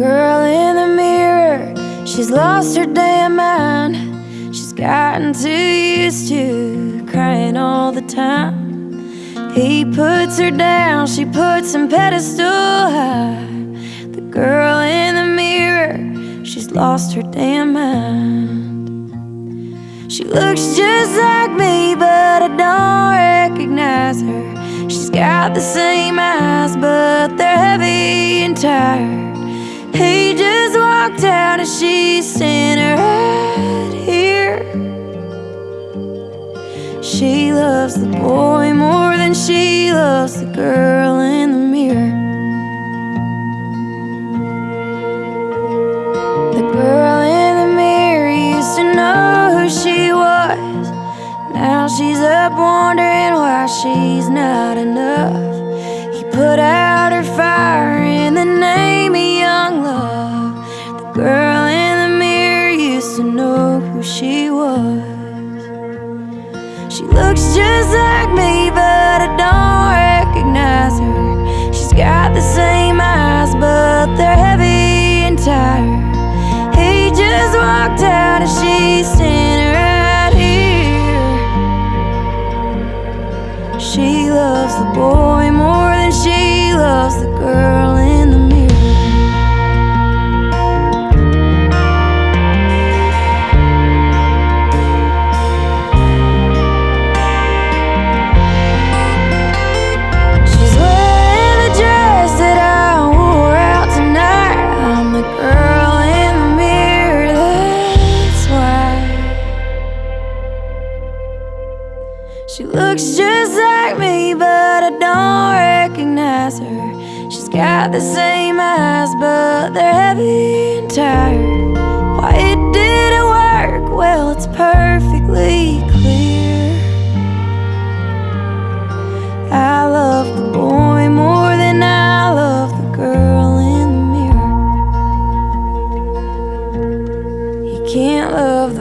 girl in the mirror, she's lost her damn mind. She's gotten too used to crying all the time. He puts her down, she puts him pedestal high. The girl in the mirror, she's lost her damn mind. She looks just like me, but I don't recognize her. She's got the same eyes, but they're heavy and tired. He just walked out and she's standing right here. She loves the boy more than she loves the girl in the mirror. The girl in the mirror used to know who she was. Now she's up wondering why she's not enough. He put out looks just like me, but I don't recognize her. She's got the same eyes, but they're heavy and tired. He just walked out and she's standing right here. She loves the boy more than she loves the girl She looks just like me, but I don't recognize her. She's got the same eyes, but they're heavy and tired. Why it didn't work? Well, it's perfectly clear. I love the boy more than I love the girl in the mirror. You can't love